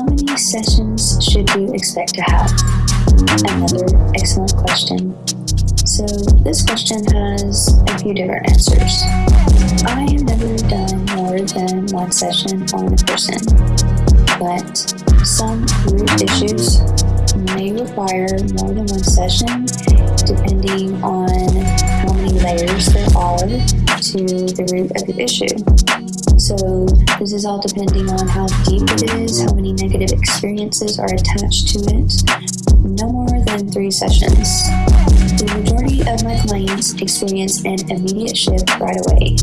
many sessions should you expect to have? Another excellent question. So this question has a few different answers. I have never done more than one session on a person, but some root issues may require more than one session depending on how many layers there are to the root of the issue. So this is all depending on how deep it is, how many negative experiences are attached to it. No more than three sessions. The majority of my clients experience an immediate shift right away.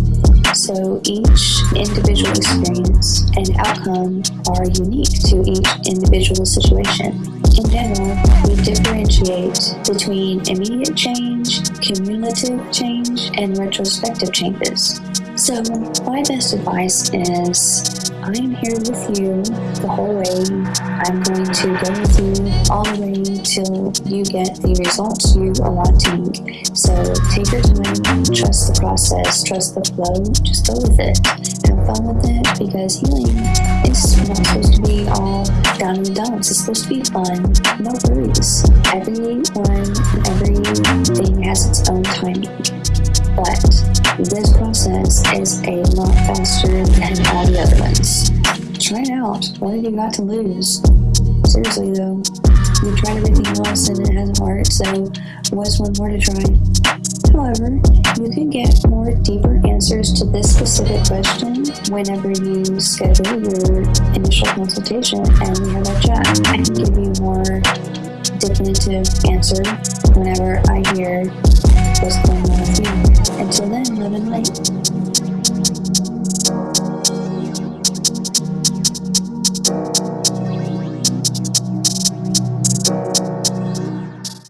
So each individual experience and outcome are unique to each individual situation. In general, we differentiate between immediate change, cumulative change, and retrospective changes. So my best advice is I am here with you the whole way. I'm going to go with you all the way till you get the results you are wanting. So take your time, trust the process, trust the flow, just go with it. Have fun with it because healing is not supposed to be all down and dumps. It's supposed to be fun. No worries. Everyone everything has its own timing. But this process is a lot faster than all the other ones. Try it out. What have you got to lose? Seriously though, you've tried everything else and it hasn't worked, so what's one more to try? However, you can get more deeper answers to this specific question whenever you schedule your initial consultation and we have a chat. I can give you more definitive answer whenever I hear what's going on. Until then, love and light.